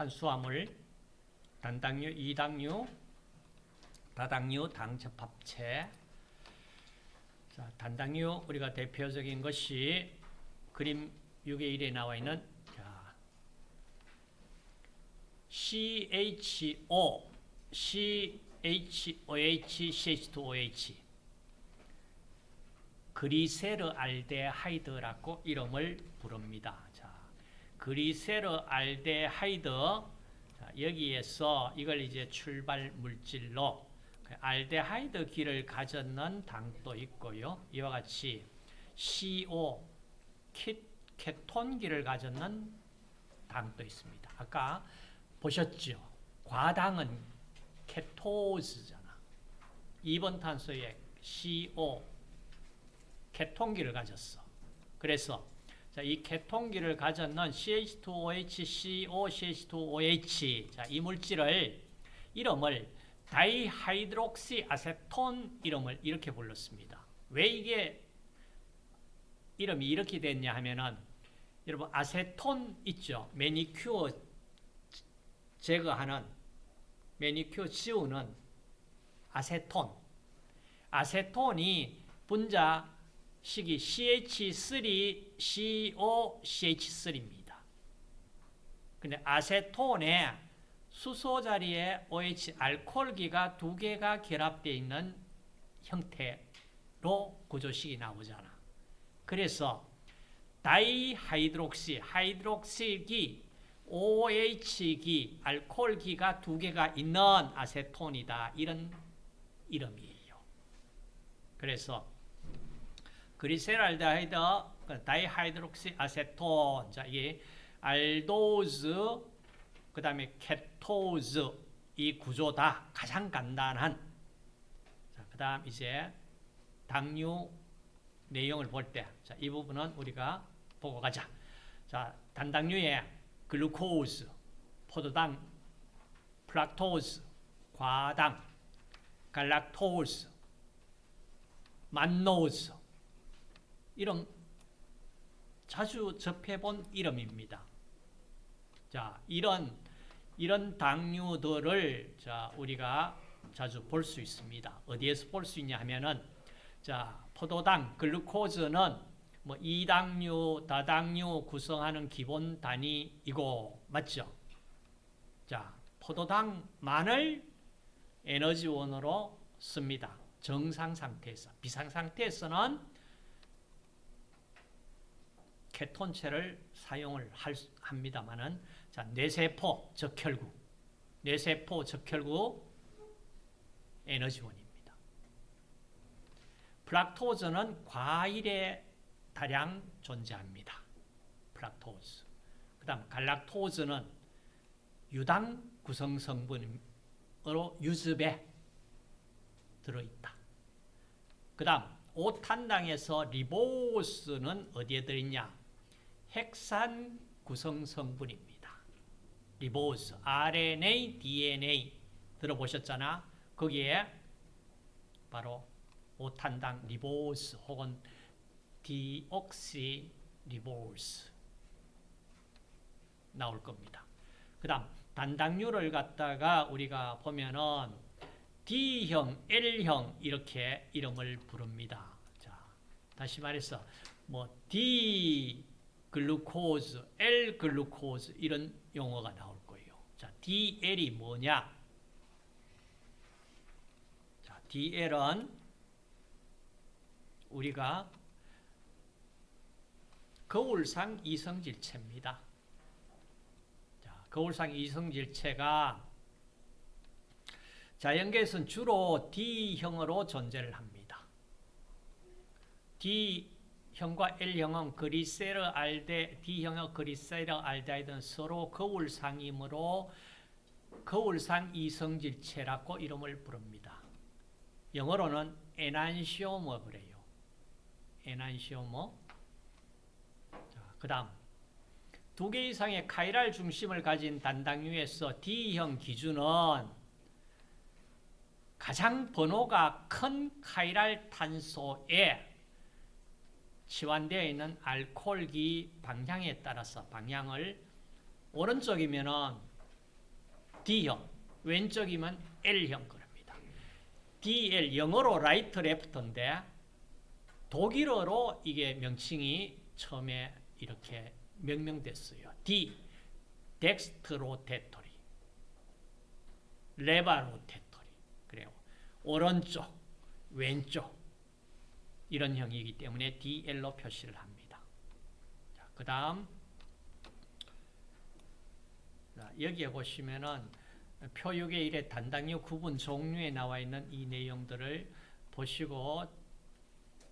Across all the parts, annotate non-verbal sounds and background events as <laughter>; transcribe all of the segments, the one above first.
탄수화물, 단당류, 이당류, 다당류, 당접합체. 자, 단당류 우리가 대표적인 것이 그림 6의 1에 나와 있는 자, CHO, CHOH, CH2OH 그리세르알데하이드라고 이름을 부릅니다. 자, 그리세르 알데하이드 자, 여기에서 이걸 이제 출발 물질로 그 알데하이드 기를 가졌는 당도 있고요. 이와 같이 CO 케톤기를 가졌는 당도 있습니다. 아까 보셨죠? 과당은 케토즈잖아. 2번 탄소에 CO 케톤기를 가졌어. 그래서 자, 이 케톤기를 가졌는 CH2OH, CO, CH2OH 자, 이 물질을 이름을 다이하이드록시 아세톤 이름을 이렇게 불렀습니다. 왜 이게 이름이 이렇게 됐냐 하면은 여러분 아세톤 있죠. 매니큐어 제거하는 매니큐어 지우는 아세톤. 아세톤이 분자 식이 CH3COCH3입니다. 근데 아세톤에 수소 자리에 OH 알코올기가 두 개가 결합되어 있는 형태로 구조식이 나오잖아. 그래서 다이하이드록시, 하이드록시기, OH기, 알코올기가 두 개가 있는 아세톤이다. 이런 이름이에요. 그래서 글리세랄데하이드, 다이하이드록시 아세톤, 자, 이게 알도즈, 그 다음에 케토즈, 이 구조다. 가장 간단한. 자, 그 다음 이제 당류 내용을 볼 때, 자, 이 부분은 우리가 보고 가자. 자, 단당류에 글루코즈, 포도당, 프락토즈, 과당, 갈락토즈, 만노즈 이런 자주 접해본 이름입니다. 자, 이런 이런 당류들을 자, 우리가 자주 볼 수 있습니다. 어디에서 볼 수 있냐 하면은 자, 포도당, 글루코즈는 뭐 이당류, 다당류 구성하는 기본 단위이고 맞죠? 자, 포도당만을 에너지원으로 씁니다. 정상 상태에서. 비상 상태에서는 케톤체를 사용을 할, 합니다만은 자, 뇌세포 적혈구, 뇌세포 적혈구 에너지원입니다. 프락토즈는 과일에 다량 존재합니다. 프락토즈. 그 다음 갈락토즈는 유당 구성 성분으로 유즙에 들어있다. 그 다음 오탄당에서 리보스는 어디에 들어있냐? 핵산 구성 성분입니다. 리보스, RNA, DNA 들어보셨잖아. 거기에 바로 오탄당 리보스 혹은 디옥시 리보스 나올 겁니다. 그 다음 단당류를 갖다가 우리가 보면은 D형, L형 이렇게 이름을 부릅니다. 자, 다시 말해서 뭐 D 글루코즈, L 글루코즈 이런 용어가 나올 거예요. 자, DL이 뭐냐? 자, DL은 우리가 거울상 이성질체입니다. 자, 거울상 이성질체가 자연계에서는 주로 D형으로 존재를 합니다. D 형과 L형은 그리세르 알데, D형의 그리세르 알데하이드는 서로 거울상이므로 거울상 이성질체라고 이름을 부릅니다. 영어로는 에난시오머 그래요. 에난시오머. 그 다음 두 개 이상의 카이랄 중심을 가진 단당류에서 D형 기준은 가장 번호가 큰 카이랄 탄소에 치환되어 있는 알코올기 방향에 따라서 방향을 오른쪽이면은 D형, 왼쪽이면 L형 그럽니다. DL 영어로 right left인데 독일어로 이게 명칭이 처음에 이렇게 명명됐어요. D dextrorotatory levorotatory 그래요. 오른쪽, 왼쪽 이런 형이기 때문에 DL로 표시를 합니다. 자, 그다음 자, 여기에 보시면은 표육의 1의 단당류 구분 종류에 나와 있는 이 내용들을 보시고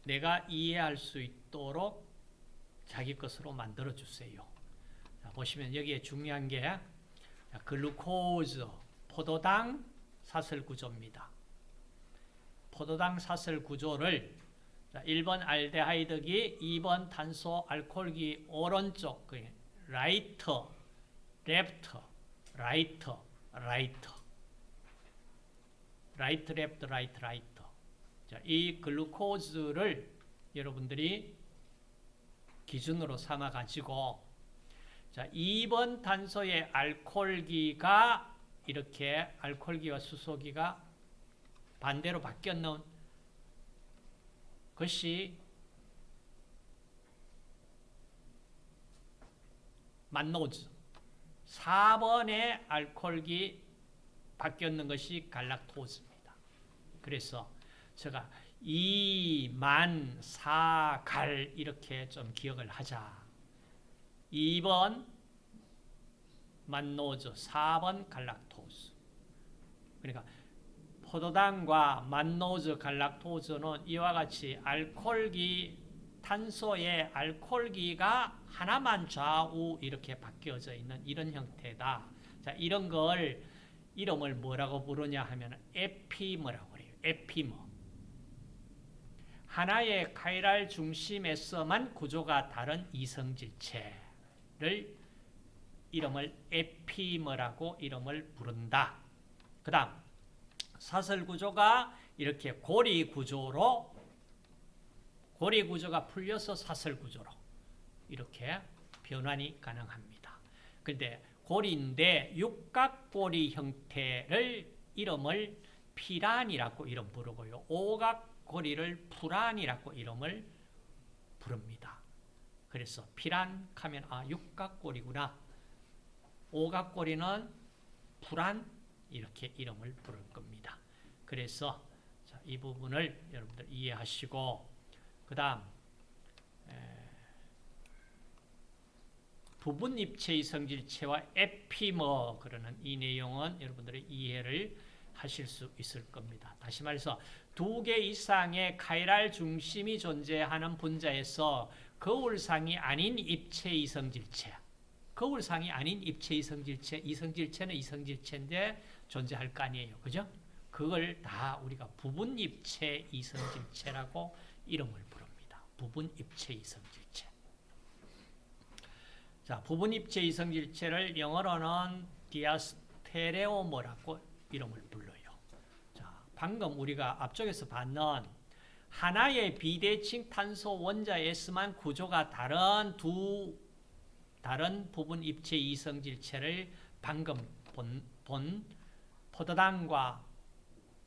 내가 이해할 수 있도록 자기 것으로 만들어 주세요. 자, 보시면 여기에 중요한 게 자, 글루코즈, 포도당 사슬 구조입니다. 포도당 사슬 구조를 자, 1번 알데하이드기, 2번 탄소 알코올기 오른쪽 그 right, left, right, right. right, left, right, right. 자, 이 글루코즈를 여러분들이 기준으로 삼아 가지고 자, 2번 탄소의 알코올기가 이렇게 알코올기와 수소기가 반대로 바뀌었는 것이 만노즈 4번의 알코올기 바뀌었는 것이 갈락토즈입니다. 그래서 제가 이만 사갈 이렇게 좀 기억을 하자. 2번 만노즈, 4번 갈락토즈. 그러니까 포도당과 만노즈, 갈락토즈는 이와 같이 알코올기, 탄소의 알코올기가 하나만 좌우 이렇게 바뀌어져 있는 이런 형태다. 자, 이런 걸 이름을 뭐라고 부르냐 하면 에피머라고 그래요. 에피머. 하나의 카이랄 중심에서만 구조가 다른 이성질체를 이름을 에피머라고 이름을 부른다. 그 다음 사슬 구조가 이렇게 고리 구조로 고리 구조가 풀려서 사슬 구조로 이렇게 변환이 가능합니다. 그런데 고리인데 육각고리 형태를 이름을 피란이라고 이름 부르고요. 오각고리를 풀안이라고 이름을 부릅니다. 그래서 피란 하면 아 육각고리구나. 오각고리는 풀안 이렇게 이름을 부를 겁니다. 그래서 자, 이 부분을 여러분들 이해하시고 그 다음 부분 입체의 성질체와 에피머 그러는 이 내용은 여러분들이 이해를 하실 수 있을 겁니다. 다시 말해서 두 개 이상의 카이랄 중심이 존재하는 분자에서 거울상이 아닌 입체 이성질체 거울상이 아닌 입체 이성질체 이성질체는 이성질체인데 존재할 거 아니에요. 그죠? 그걸 다 우리가 부분 입체 이성질체라고 이름을 부릅니다. 부분 입체 이성질체. 자, 부분 입체 이성질체를 영어로는 디아스테레오머라고 이름을 불러요. 자, 방금 우리가 앞쪽에서 봤는 하나의 비대칭 탄소 원자에서만 구조가 다른 두 다른 부분 입체 이성질체를 방금 본, 본 포도당과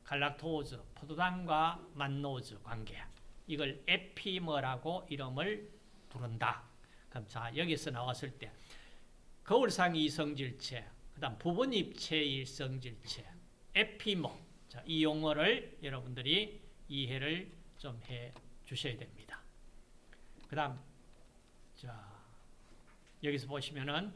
갈락토즈, 포도당과 만노즈 관계 이걸 에피머라고 이름을 부른다. 그럼 자 여기서 나왔을 때 거울상 이성질체, 그 다음 부분 입체 이성질체, 에피머 자, 이 용어를 여러분들이 이해를 좀 해 주셔야 됩니다. 그 다음 자 여기서 보시면은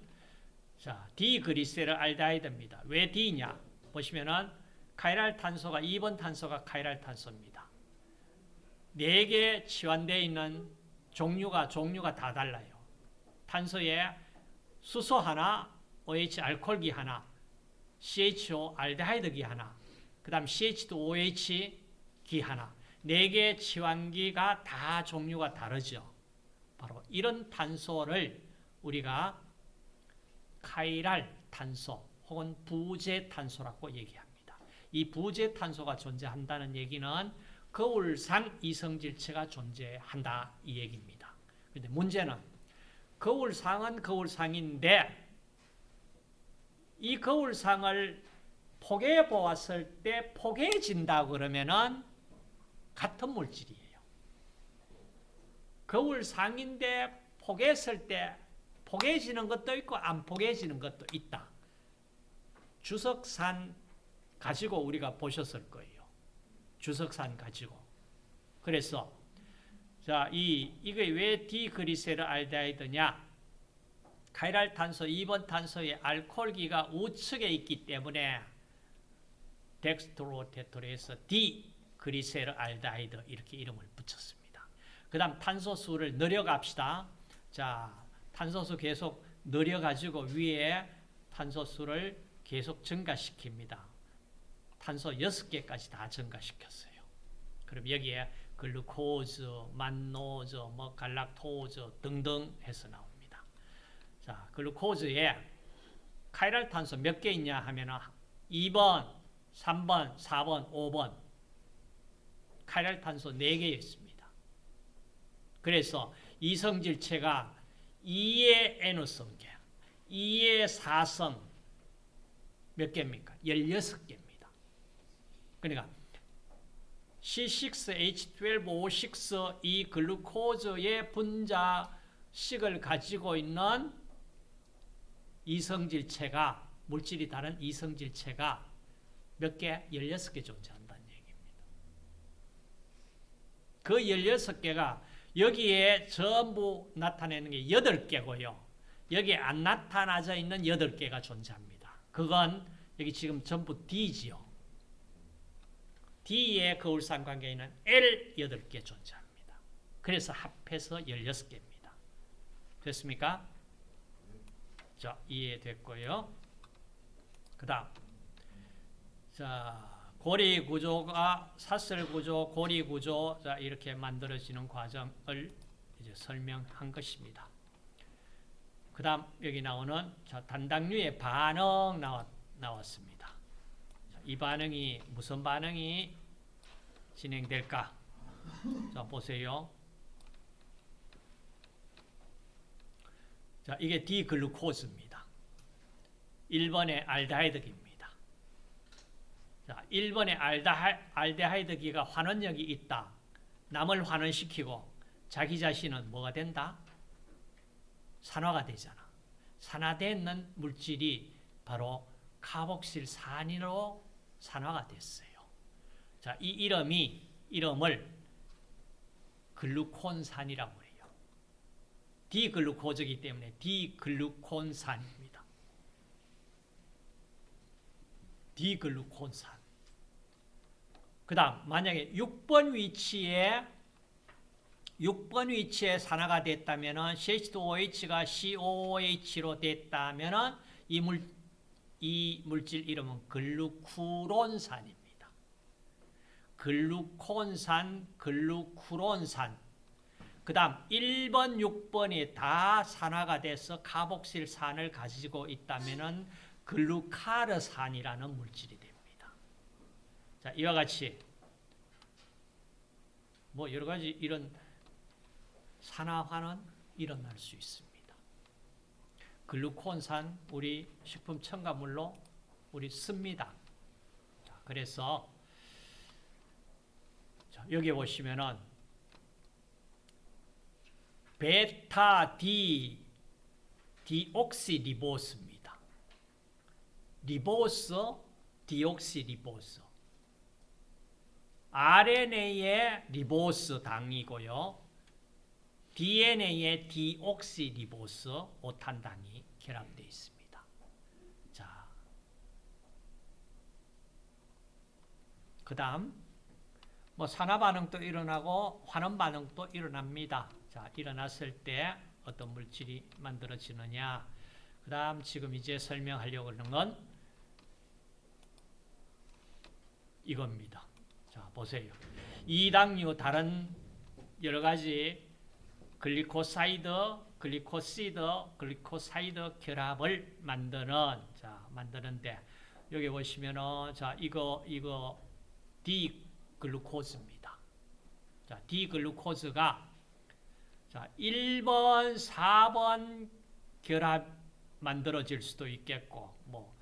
자 디그리세르 알데하이드입니다. 왜 D냐? 보시면은 카이랄 탄소가 2번 탄소가 카이랄 탄소입니다. 4개 치환되어 있는 종류가 종류가 다 달라요. 탄소에 수소 하나, OH 알코올기 하나, CHO 알데하이드기 하나, 그 다음 CH2OH 기 하나, 4개 치환기가 다 종류가 다르죠. 바로 이런 탄소를 우리가 카이랄 탄소 혹은 부재 탄소라고 얘기합니다. 이 부재 탄소가 존재한다는 얘기는 거울상 이성질체가 존재한다 이 얘기입니다. 그런데 문제는 거울상은 거울상인데 이 거울상을 포개해 보았을 때 포개진다 그러면은 같은 물질이에요. 거울상인데 포개했을 때 포개지는 것도 있고 안 포개지는 것도 있다. 주석산 가지고 우리가 보셨을 거예요. 주석산 가지고. 그래서 자, 이 이게 왜 D-글리세르알데하이드냐? chiral 탄소 2번 탄소의 알코올기가 우측에 있기 때문에 dextrorotatory에서 D-글리세르알데하이드 이렇게 이름을 붙였습니다. 그다음 탄소 수를 늘려갑시다. 자, 탄소수 계속 늘려가지고 위에 탄소수를 계속 증가시킵니다. 탄소 6개까지 다 증가시켰어요. 그럼 여기에 글루코즈, 만노즈, 뭐 갈락토즈 등등 해서 나옵니다. 자, 글루코즈에 카이랄 탄소 몇 개 있냐 하면은 2번, 3번, 4번, 5번 카이랄 탄소 4개 있습니다. 그래서 이성질체가 2의 N성계, 2의 4성 몇 개입니까? 16개입니다. 그러니까 C6H12O6 이 글루코즈의 분자식을 가지고 있는 이성질체가 물질이 다른 이성질체가 몇 개? 16개 존재한다는 얘기입니다. 그 16개가 여기에 전부 나타내는 게 8개고요. 여기에 안 나타나져 있는 8개가 존재합니다. 그건 여기 지금 전부 D지요. D의 거울상 관계에는 L 8개 존재합니다. 그래서 합해서 16개입니다. 됐습니까? 자, 이해됐고요. 그 다음. 자, 고리 구조가 사슬 구조, 고리 구조, 자, 이렇게 만들어지는 과정을 이제 설명한 것입니다. 그 다음, 여기 나오는 자, 단당류의 반응 나왔, 나왔습니다. 자, 이 반응이, 무슨 반응이 진행될까? 자, 보세요. 자, 이게 디글루코즈입니다. 1번의 알데하이드기입니다. 자, 1번의 알데하이드기가 환원력이 있다. 남을 환원시키고 자기 자신은 뭐가 된다? 산화가 되잖아. 산화되는 물질이 바로 카복실 산으로 산화가 됐어요. 자, 이 이름이 이름을 글루콘산이라고 해요. 디글루코즈이기 때문에 디글루콘산입니다. 디글루콘산. 그 다음 만약에 6번 위치에 6번 위치에 산화가 됐다면 CH2OH가 COOH로 됐다면 이, 물, 이 물질 이름은 글루쿠론산입니다. 글루콘산, 글루쿠론산 그 다음 1번, 6번이 다 산화가 돼서 카복실산을 가지고 있다면 글루카르산이라는 물질이 됩니다. 자, 이와 같이 뭐 여러 가지 이런 산화화는 일어날 수 있습니다. 글루콘산 우리 식품 첨가물로 우리 씁니다. 자, 그래서 여기 보시면은 베타 D 디옥시 리보스입니다. 리보스 디옥시 리보스 RNA의 리보스 당이고요. DNA의 디옥시리보스 오탄당이 결합되어 있습니다. 자, 그 다음 뭐 산화 반응도 일어나고 환원 반응도 일어납니다. 자, 일어났을 때 어떤 물질이 만들어지느냐. 그 다음 지금 이제 설명하려고 하는 건 이겁니다. 자, 보세요. 이당류 다른 여러 가지 글리코사이드, 글리코시드, 글리코사이드 결합을 만드는 자, 만드는데 여기 보시면은 자, 이거 이거 D 글루코즈입니다. 자, 디글루코즈가 자, 1번, 4번 결합 만들어질 수도 있겠고 뭐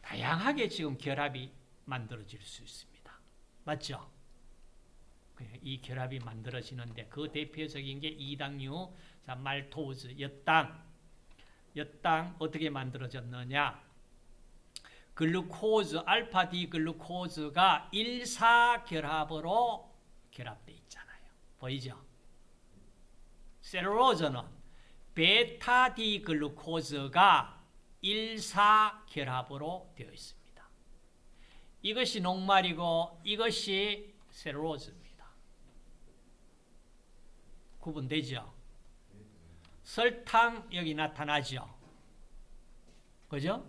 다양하게 지금 결합이 만들어질 수 있습니다. 맞죠? 이 결합이 만들어지는데 그 대표적인 게 이당류, 자, 말토우즈, 엿당. 엿당 어떻게 만들어졌느냐? 글루코즈, 알파 D 글루코즈가 1사 결합으로 결합되어 있잖아요. 보이죠? 셀룰로즈는 베타 D 글루코즈가 1사 결합으로 되어 있습니다. 이것이 녹말이고 이것이 셀룰로즈입니다. 구분되죠? 설탕 여기 나타나죠? 그죠?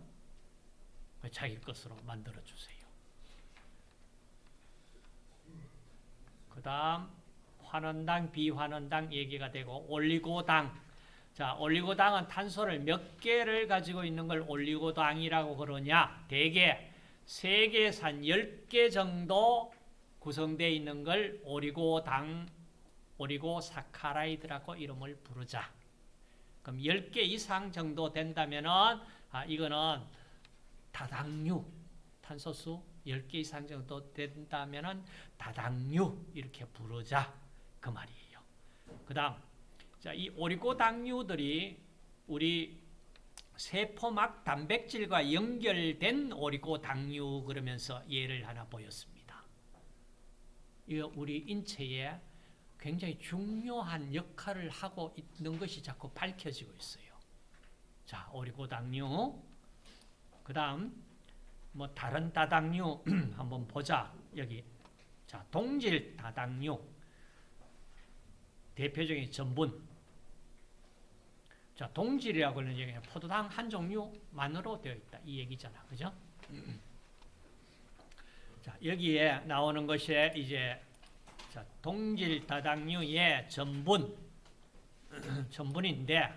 자기 것으로 만들어 주세요. 그 다음 환원당, 비환원당 얘기가 되고 올리고당 자, 올리고당은 탄소를 몇 개를 가지고 있는 걸 올리고당이라고 그러냐? 대개 3개에서 한 10개 정도 구성되어 있는 걸 오리고당, 오리고사카라이드라고 이름을 부르자. 그럼 10개 이상 정도 된다면은 아, 이거는 다당류, 탄소수 10개 이상 정도 된다면은 다당류 이렇게 부르자. 그 말이에요. 그 다음 자, 이 오리고당류들이 우리 세포막 단백질과 연결된 오리고당류 그러면서 예를 하나 보였습니다. 이거 우리 인체에 굉장히 중요한 역할을 하고 있는 것이 자꾸 밝혀지고 있어요. 자, 오리고당류. 그 다음, 뭐, 다른 다당류 <clears throat> 한번 보자. 여기. 자, 동질 다당류. 대표적인 전분. 자, 동질이라고 하는 얘기는 포도당 한 종류만으로 되어 있다. 이 얘기잖아. 그죠? <clears throat> 자, 여기에 나오는 것이 이제 자, 동질 다당류의 전분. <clears throat> 전분인데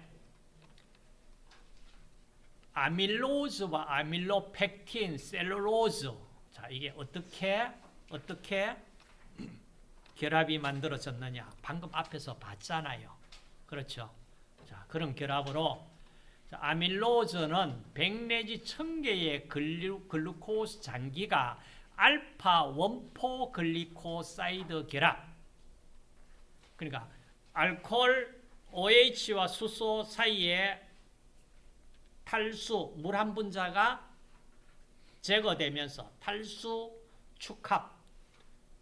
아밀로즈와 아밀로펙틴, 셀룰로즈. 자, 이게 어떻게 어떻게 결합이 만들어졌느냐? 방금 앞에서 봤잖아요. 그렇죠? 자, 그런 결합으로 자, 아밀로즈는 100 내지 1000개의 글루, 글루코스 잔기가 알파 one four 글리코사이드 결합. 그러니까 알코올 OH와 수소 사이에 탈수 물 한 분자가 제거되면서 탈수 축합.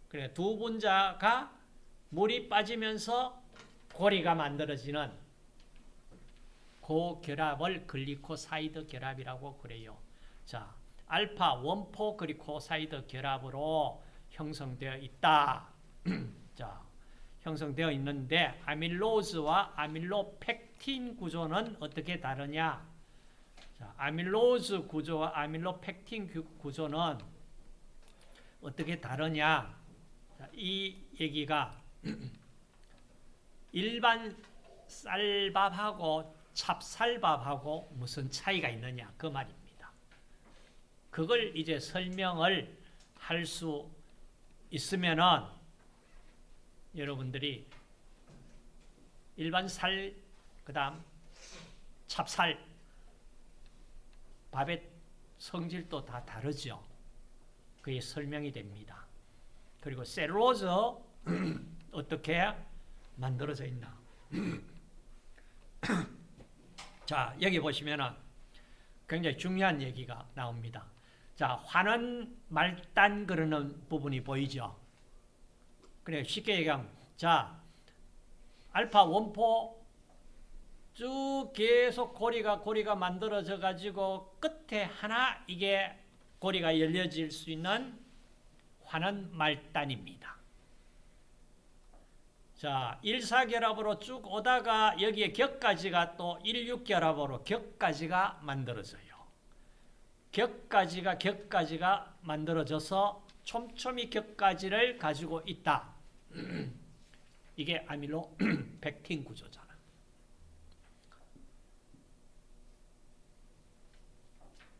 그래 두 분자가 물이 빠지면서 고리가 만들어지는 그 결합을 글리코사이드 결합이라고 그래요. 자, 알파 one four 글리코사이드 결합으로 형성되어 있다. <clears throat> 자, 형성되어 있는데 아밀로즈와 아밀로펙틴 구조는 어떻게 다르냐? 자, 아밀로즈 구조와 아밀로펙틴 구조는 어떻게 다르냐? 자, 이 얘기가 <clears throat> 일반 쌀밥하고 찹쌀밥하고 무슨 차이가 있느냐 그 말입니다. 그걸 이제 설명을 할 수 있으면은 여러분들이 일반 쌀 그다음 찹쌀 밥의 성질도 다 다르죠. 그게 설명이 됩니다. 그리고 셀로즈 <clears throat> 어떻게 만들어져 있나? <clears throat> 자, 여기 보시면은 굉장히 중요한 얘기가 나옵니다. 자, 환원 말단 그러는 부분이 보이죠? 그래, 쉽게 얘기하면, 자, 알파 원포 쭉 계속 고리가 고리가 만들어져 가지고 끝에 하나 이게 고리가 열려질 수 있는 환원 말단입니다. 자, 1사결합으로 쭉 오다가 여기에 격까지가 또 16결합으로 격까지가 만들어져요. 격까지가 격까지가 만들어져서 촘촘히 격까지를 가지고 있다. <clears throat> 이게 아밀로 <clears throat> 펙틴 구조잖아.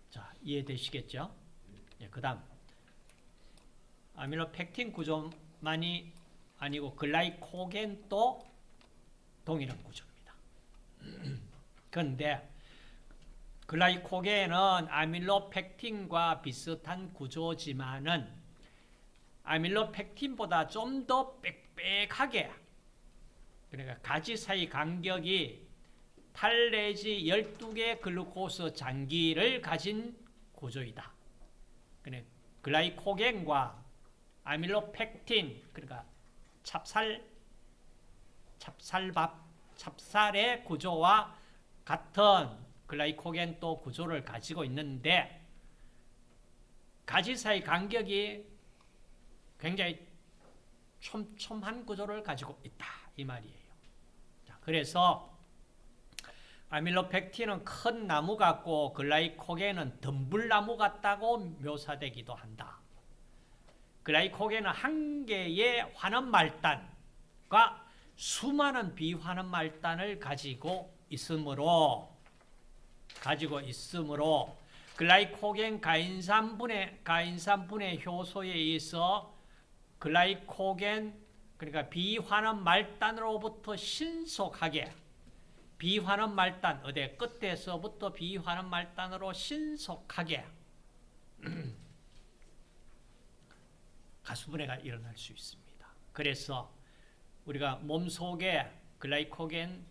자, 이해되시겠죠? 예, 그 다음 아밀로 펙틴 구조만이 아니고 글라이코겐도 동일한 구조입니다. <clears throat> 그런데 글라이코겐은 아밀로펙틴과 비슷한 구조지만은 아밀로펙틴보다 좀 더 빽빽하게 그러니까 가지 사이 간격이 8 내지 12개 글루코스 장기를 가진 구조이다. 그러니까 글라이코겐과 아밀로펙틴 그러니까 찹쌀 찹쌀밥 찹쌀의 구조와 같은 글라이코겐 또 구조를 가지고 있는데 가지 사이 간격이 굉장히 촘촘한 구조를 가지고 있다 이 말이에요. 자, 그래서 아밀로펙틴은 큰 나무 같고 글라이코겐은 덤불나무 같다고 묘사되기도 한다. 글라이코겐은 한 개의 환원 말단과 수많은 비환원 말단을 가지고 있으므로 가지고 있으므로 글라이코겐 가인산분해 가인산분해 효소에 의해서 글라이코겐 그러니까 비환원 말단으로부터 신속하게 비환원 말단 어디 끝에서부터 비환원 말단으로 신속하게 <clears throat> 가수분해가 일어날 수 있습니다. 그래서 우리가 몸 속에 글라이코겐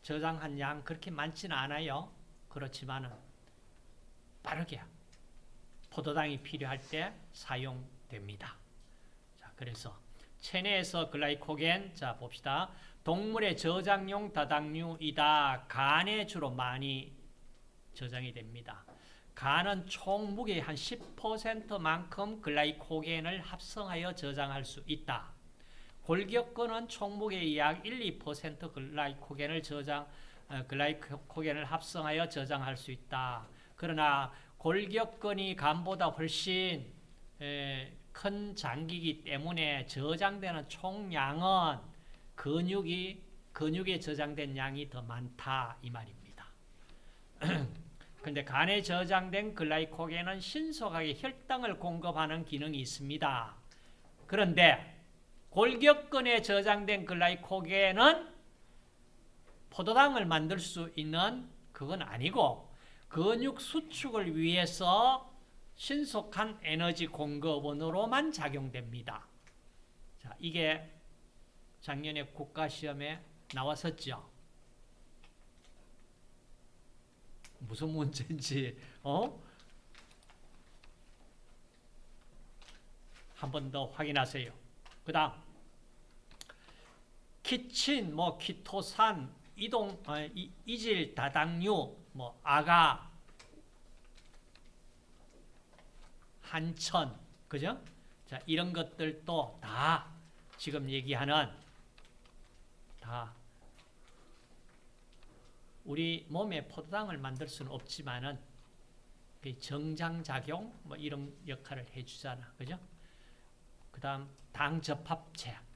저장한 양 그렇게 많지는 않아요. 그렇지만은 빠르게 포도당이 필요할 때 사용됩니다. 자, 그래서 체내에서 글라이코겐 자 봅시다. 동물의 저장용 다당류이다. 간에 주로 많이 저장이 됩니다. 간은 총 무게의 한 10%만큼 글라이코겐을 합성하여 저장할 수 있다. 골격근은 총 무게의 약 1, 2% 글라이코겐을 저장 어, 글라이코겐을 합성하여 저장할 수 있다. 그러나 골격근이 간보다 훨씬 에, 큰 장기이기 때문에 저장되는 총량은 근육이 근육에 저장된 양이 더 많다 이 말입니다. <clears throat> 근데 간에 저장된 글라이코겐은 신속하게 혈당을 공급하는 기능이 있습니다. 그런데 골격근에 저장된 글라이코겐은 포도당을 만들 수 있는 그건 아니고 근육 수축을 위해서 신속한 에너지 공급원으로만 작용됩니다. 자, 이게 작년에 국가시험에 나왔었죠. 무슨 문제인지 어? 한 번 더 확인하세요. 그 다음 키친, 뭐 키토산, 이동, 어, 이, 이질 다당류, 뭐 아가, 한천, 그죠? 자, 이런 것들도 다 지금 얘기하는 다 우리 몸에 포도당을 만들 수는 없지만은 그 정장작용 뭐 이런 역할을 해주잖아, 그죠? 그 다음 당접합체.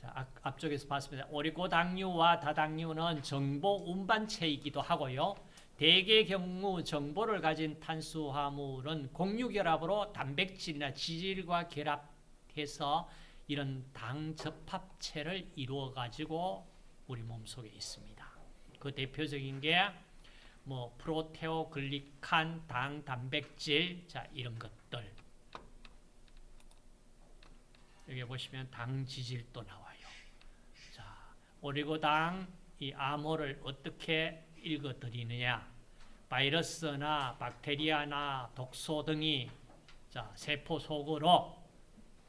자, 앞, 앞쪽에서 봤습니다. 오리고당류와 다당류는 정보 운반체이기도 하고요. 대개 경우 정보를 가진 탄수화물은 공유결합으로 단백질이나 지질과 결합해서 이런 당접합체를 이루어 가지고 우리 몸속에 있습니다. 그 대표적인 게 뭐 프로테오글리칸, 당, 단백질, 자 이런 것들. 여기 보시면 당 지질도 나와요. 자, 오리고당 이 암호를 어떻게 읽어 드리느냐? 바이러스나 박테리아나 독소 등이 자, 세포 속으로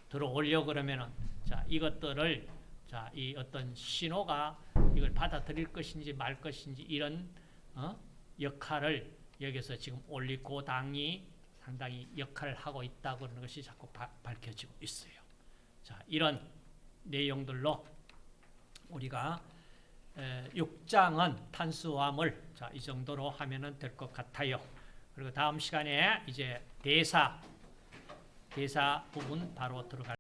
들어오려 그러면은 자, 이것들을 자, 이 어떤 신호가 이걸 받아들일 것인지 말 것인지 이런 어? 역할을 여기서 지금 올리고당이 상당히 역할을 하고 있다고 하는 것이 자꾸 바, 밝혀지고 있어요. 자, 이런 내용들로 우리가 6장은 탄수화물 자, 이 정도로 하면 될 것 같아요. 그리고 다음 시간에 이제 대사 대사 부분 바로 들어갈